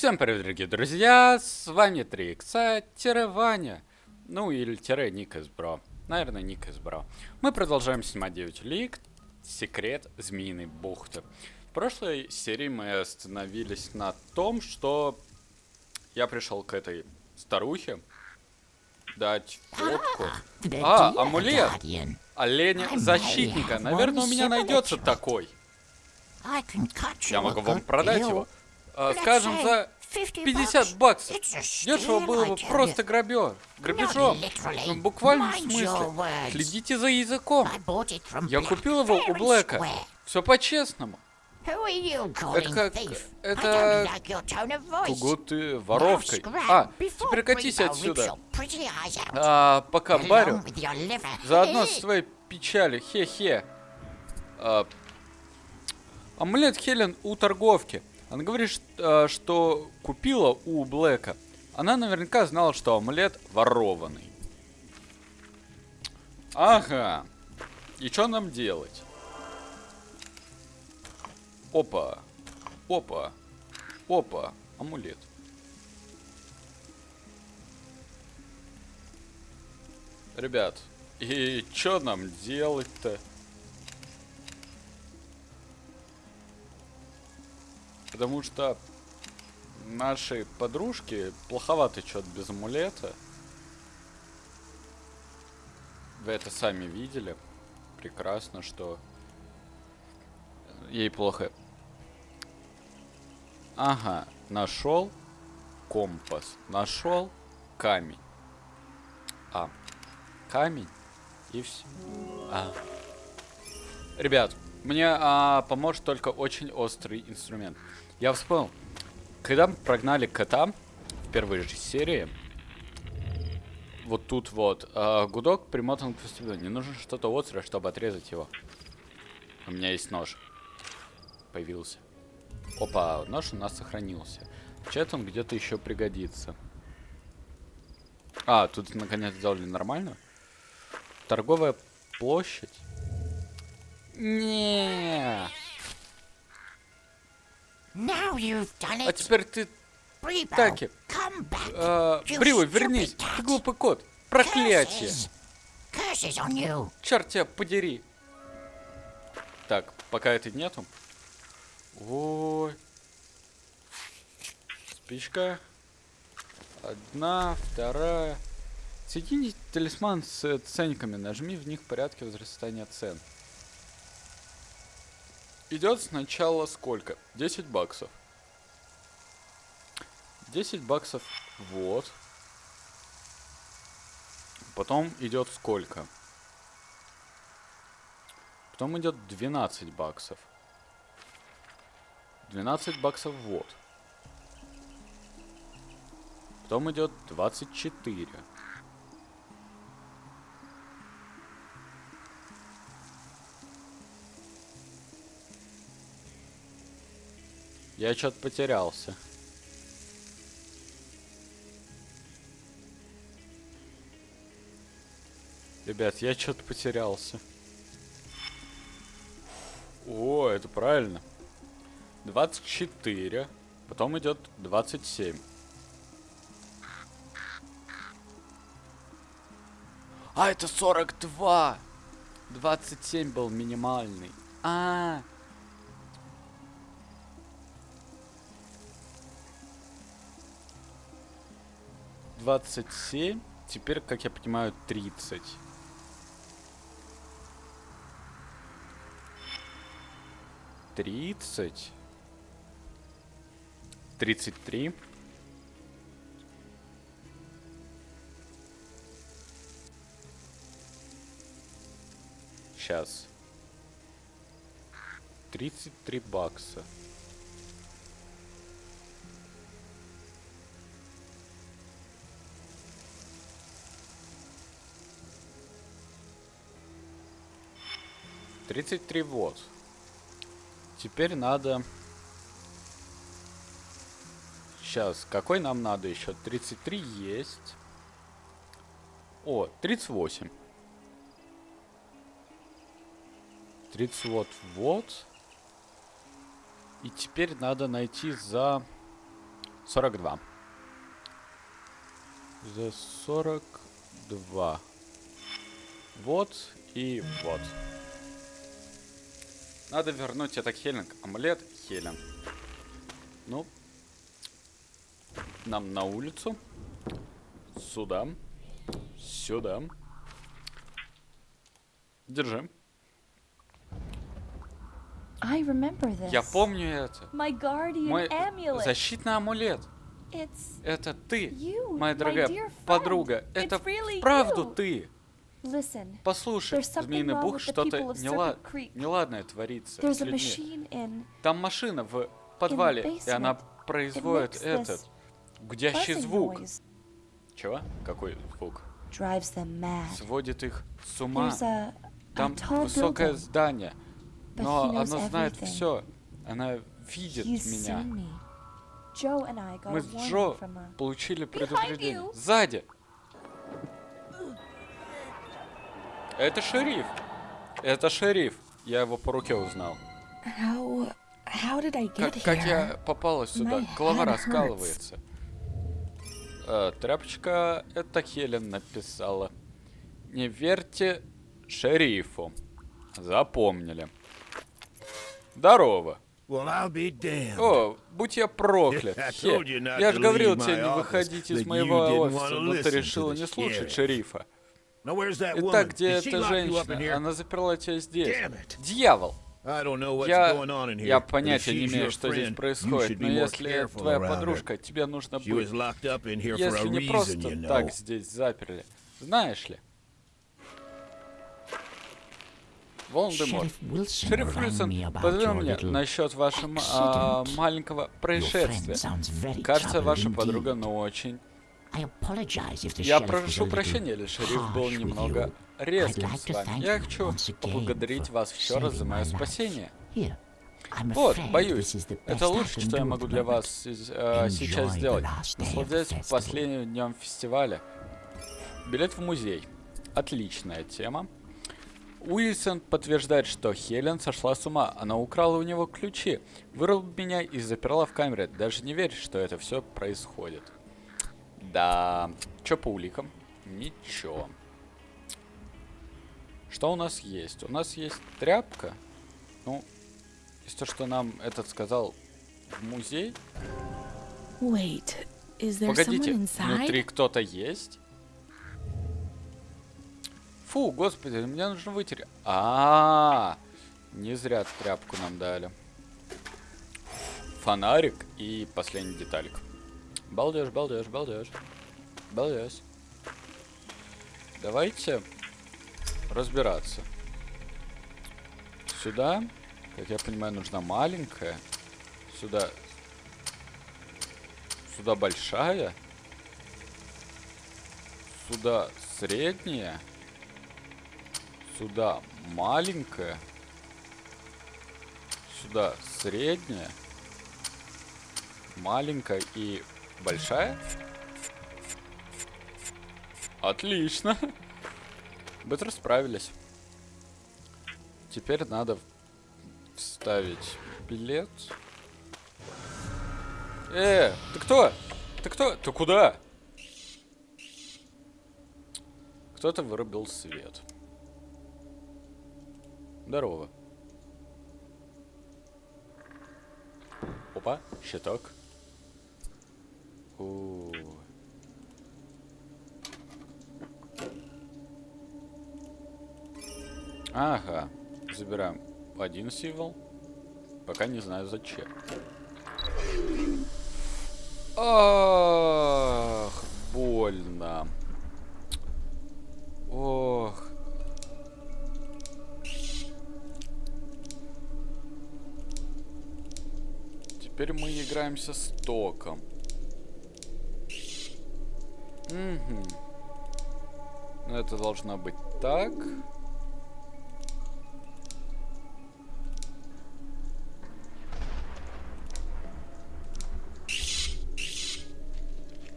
Всем привет, дорогие друзья, с вами 3 икса, тире Ваня, ну или тире Ник из Бро, наверное Ник из Бро. Мы продолжаем снимать 9 лиг, секрет Змеиной бухты. В прошлой серии мы остановились на том, что я пришел к этой старухе дать фотку. А, амулет! Оленя защитника, наверное у меня найдется такой. Я могу вам продать его. А, скажем, за 50 баксов. Дешево было бы просто грабеж. Грабежом. Ну, в буквальном смысле. Следите за языком. Я купил его у Блэка. Все по-честному. Это как... Это... Кого ты воровкой? А, теперь катись отсюда. А, пока барю. Заодно с твоей печалью. Хе-хе. А, амулет Хелен у торговки. Она говорит, э, что купила у Блэка. Она наверняка знала, что амулет ворованный. Ага. И что нам делать? Опа. Опа. Опа. Амулет. Ребят, и что нам делать-то? Потому что нашей подружки плоховато что-то без амулета. Вы это сами видели. Прекрасно, что ей плохо. Ага, нашел компас. Нашел камень. А, камень и все. А. Ребят, мне а, поможет только очень острый инструмент. Я вспомнил, когда мы прогнали кота в первой же серии, вот тут вот, э, гудок примотан к вестибюлю. Не нужно что-то острое, чтобы отрезать его. У меня есть нож. Появился. Опа, нож у нас сохранился. Чат он где-то еще пригодится. А, тут наконец сделали нормально. Торговая площадь. Не. А теперь ты... Таки. А, Бриво, вернись. Ты глупый кот. Проклятие. Черт тебя подери. Так, пока это нету. Ой. Спичка. Одна, вторая. Соедини талисман с ценниками. Нажми в них в порядке возрастания цен. Идет сначала сколько? 10 баксов. 10 баксов вот. Потом идет сколько? Потом идет 12 баксов. 12 баксов вот. Потом идет 24. Я что-то потерялся. Ребят, я что-то потерялся. О, это правильно. 24. Потом идет 27. А, это 42. 27 был минимальный. А, -а, -а. 27. Теперь, как я понимаю, 30. Тридцать. Тридцать три. Сейчас. Тридцать три бакса. 33 вот. Теперь надо... Сейчас, какой нам надо еще? 33 есть. О, 38. 30 вот, вот. И теперь надо найти за 42. За 42. Вот и вот. Надо вернуть этот Хелинг. Амулет Хелен. Ну. Нам на улицу. Сюда. Сюда. Держи. I remember this. Я помню это. My guardian Мой amulet. защитный амулет. It's Это ты, You, моя дорогая подруга. It's Это really вправду you. ты. Послушай, Змеиный Бух, что-то нела- неладное творится с людьми. Там машина в подвале, и она производит этот гудящий звук. Чего? Какой звук? Сводит их с ума. Там высокое здание, но оно знает все. Она видит меня. Мы с Джо получили предупреждение. Сзади! Это шериф. Это шериф. Я его по руке узнал. How how did I Как, get как here? я попала сюда? My Голова раскалывается. Э, тряпочка, это Хелен написала. Не верьте шерифу. Запомнили. Здорово. О, будь я проклят. Хе, я же говорил тебе не выходить из моего офиса, но ты listen to решила не слушать шерифа. Now, where's that woman? Итак, где эта lock you up in женщина? here? Она заперла тебя здесь. Дьявол! Я, я понятия не имею, что здесь происходит, но если твоя подружка, тебе нужно She was быть, locked up in here for если a не reason, просто you know. так здесь заперли. Знаешь ли? Волан-де-Морт. Шериф Уилсон your мне насчет вашего а, маленького происшествия. Кажется, ваша подруга, ну, очень... Я прошу прощения, если шериф был немного резким с вами. Я хочу поблагодарить вас еще раз за мое спасение. Вот, боюсь, это best I лучше, can что я могу для вас э, сейчас сделать. festival. последним днем фестиваля. Билет в музей. Отличная тема. Уилсон подтверждает, что Хелен сошла с ума. Она украла у него ключи, вырвала меня и заперла в камере. Даже не веришь, что это все происходит. Да. Чё по уликам? Ничего. Что у нас есть? У нас есть тряпка. Ну, из то, что нам этот сказал в музей. Wait, is there Погодите, внутри кто-то есть? Фу, господи, мне нужно вытереть. А, -а, а, не зря тряпку нам дали. Фонарик и последний деталик. Балдеж, балдеж, балдеж. Балдеж. Давайте разбираться. Сюда, как я понимаю, нужна маленькая. Сюда. Сюда большая. Сюда средняя. Сюда маленькая. Сюда средняя. Маленькая и большая. Отлично. Быстро справились. Теперь надо вставить билет. Э, ты кто? Ты кто? Ты куда? Кто-то вырубил свет. Здорово. Опа, щиток. У. Ага, забираем один символ. Пока не знаю зачем. Ах, больно. Ох. Теперь мы играемся с током. Угу. Ну, это должно быть так.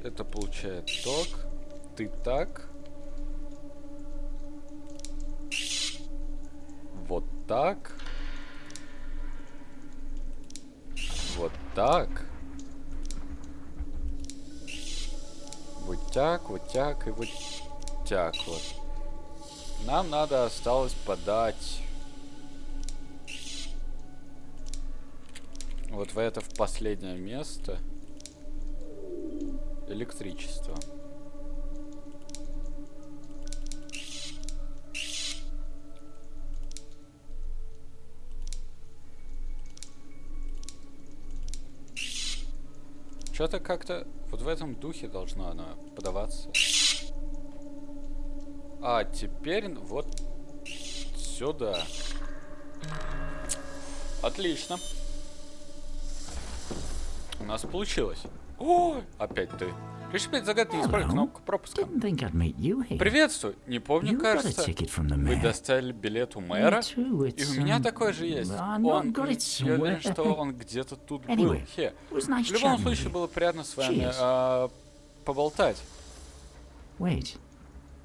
Это получает ток. Ты так. Вот так. Вот так. Тяк, вот тяк и вот тяк вот. Нам надо осталось подать вот в это в последнее место электричество. Что-то как-то вот в этом духе должно оно подаваться. А теперь вот сюда. Отлично. У нас получилось. О, опять ты. Реши опять загадки, исправь Hello. кнопку пропуска. Приветствую. Не помню, кажется, вы достали билет у мэра. И у меня um, такой же есть. Он, я уверен, что он где-то тут был. Хе. В любом случае, было приятно с вами а, поболтать.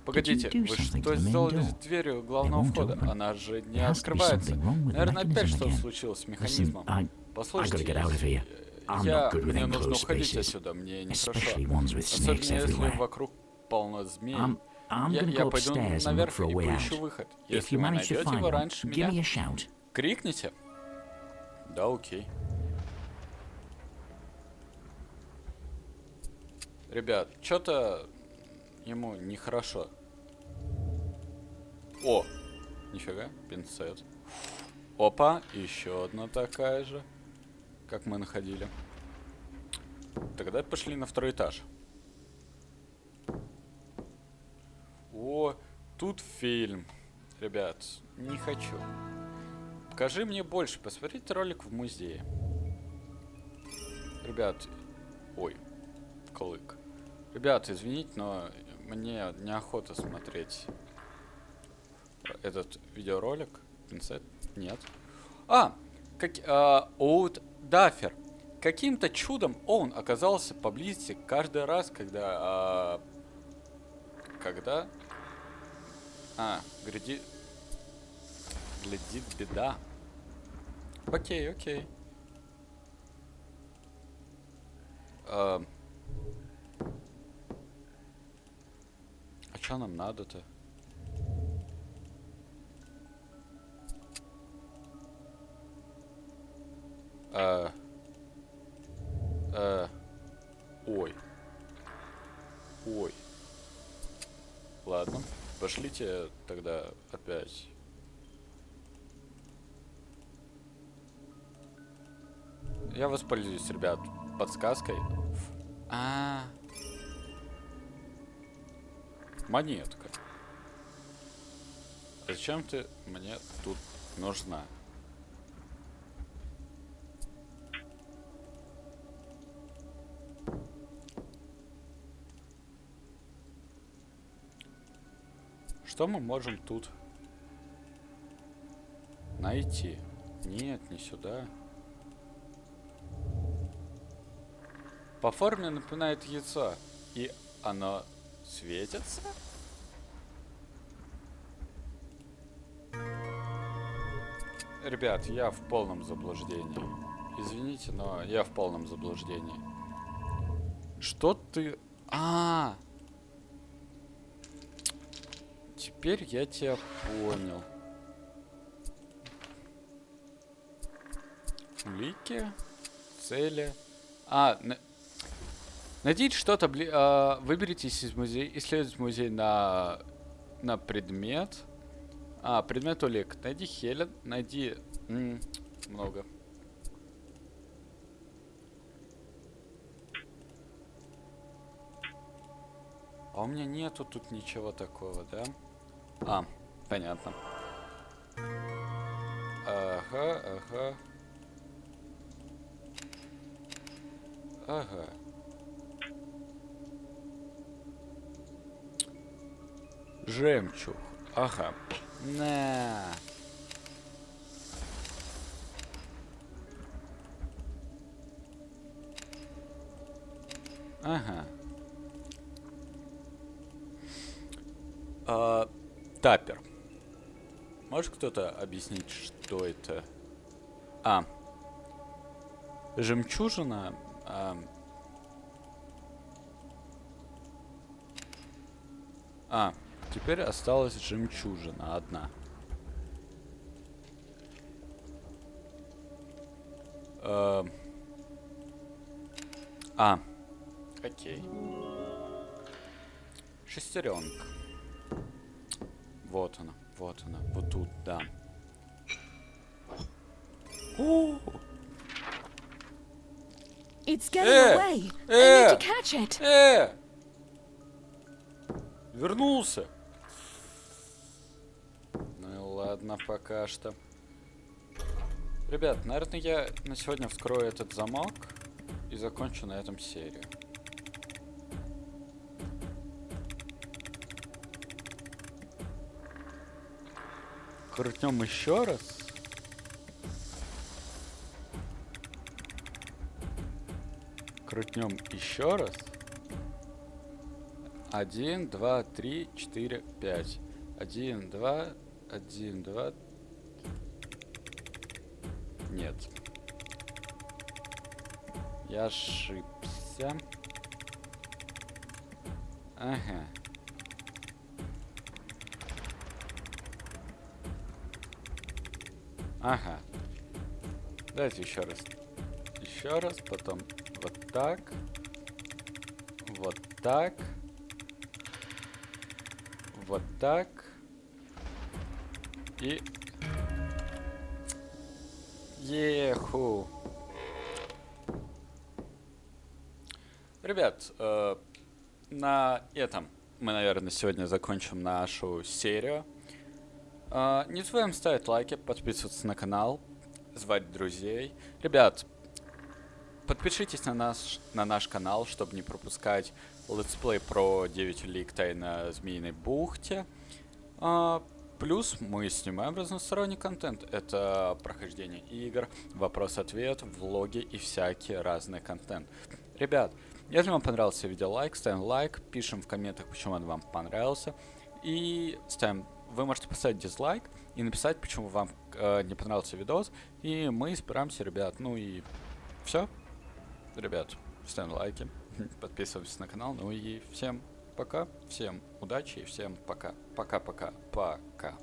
Погодите, вы что сделали с дверью главного входа? Она же не открывается. Наверное, опять again. случилось с механизмом. Послушайте, я, мне нужно уходить отсюда, мне нехорошо. ones with Особенно если вокруг полно змей. I'm, I'm я, я пойду наверх и поищу выход. Если вы найдете его раньше меня, крикните. Да, окей. Ребят, что-то ему нехорошо. О! Нифига, пинцет. Опа, еще одна такая же, как мы находили. Тогда пошли на второй этаж. О, тут фильм. Ребят, не хочу. Покажи мне больше. Посмотрите ролик в музее. Ребят, ой, клык. Ребят, извините, но мне неохота смотреть этот видеоролик. Пинцет? Нет. А, как, а, Оут Даффер. Каким-то чудом он оказался поблизости каждый раз, когда... а, когда... А, гряди... Глядит беда. Окей, окей. А, а чё нам надо-то? А, а, ой. Ой. Ладно. Пошлите тогда опять. Я воспользуюсь, ребят, подсказкой. А, монетка. Зачем ты мне тут нужна? Что мы можем тут найти? Нет, не сюда. По форме напоминает яйцо. И оно светится? Ребят, я в полном заблуждении. Извините, но я в полном заблуждении. Что ты... А, -а, -а. Теперь я тебя понял. Улики, цели. А, на... найдите что-то, бли... а, выберитесь из музея, исследуйте музей на на предмет. А, предмет улик. Найди Хелен, найди м, много. А у меня нету тут ничего такого, да? А, понятно. Ага, ага. Ага. Жемчуг. Ага. На. Ага. А, тапер. Может кто-то объяснить, что это? А. Жемчужина. а, А, теперь осталась жемчужина одна. Эм. А, окей. Шестеренка. Вот она, вот она, вот тут, да. О, It's getting Eh, away. I eh. need to catch it. Э! Вернулся. Ну и ладно, пока что. Ребят, наверное, я на сегодня вскрою этот замок и закончу на этом серию. Крутнем еще раз. Крутнем еще раз. Один, два, три, четыре, пять. Один, два, один, два. Нет. Я ошибся. Ага. Ага. Давайте еще раз. Еще раз, потом вот так. Вот так. Вот так. И... Еху. Ребят, э, на этом мы, наверное, сегодня закончим нашу серию. Э, не забываем ставить лайки, подписываться на канал, звать друзей. Ребят, подпишитесь на наш, на наш канал, чтобы не пропускать летсплей про 9 лиг Тайна Змеиной Бухте. А, плюс мы снимаем разносторонний контент. Это прохождение игр, вопрос-ответ, влоги и всякий разный контент. Ребят, если вам понравился видео, лайк, ставим лайк, пишем в комментах, почему он вам понравился. И ставим вы можете поставить дизлайк и написать, почему вам э, не понравился видос. И мы избираемся, ребят. Ну и все. Ребят, ставим лайки, подписывайтесь на канал. Ну и всем пока, всем удачи и всем пока. Пока-пока, пока.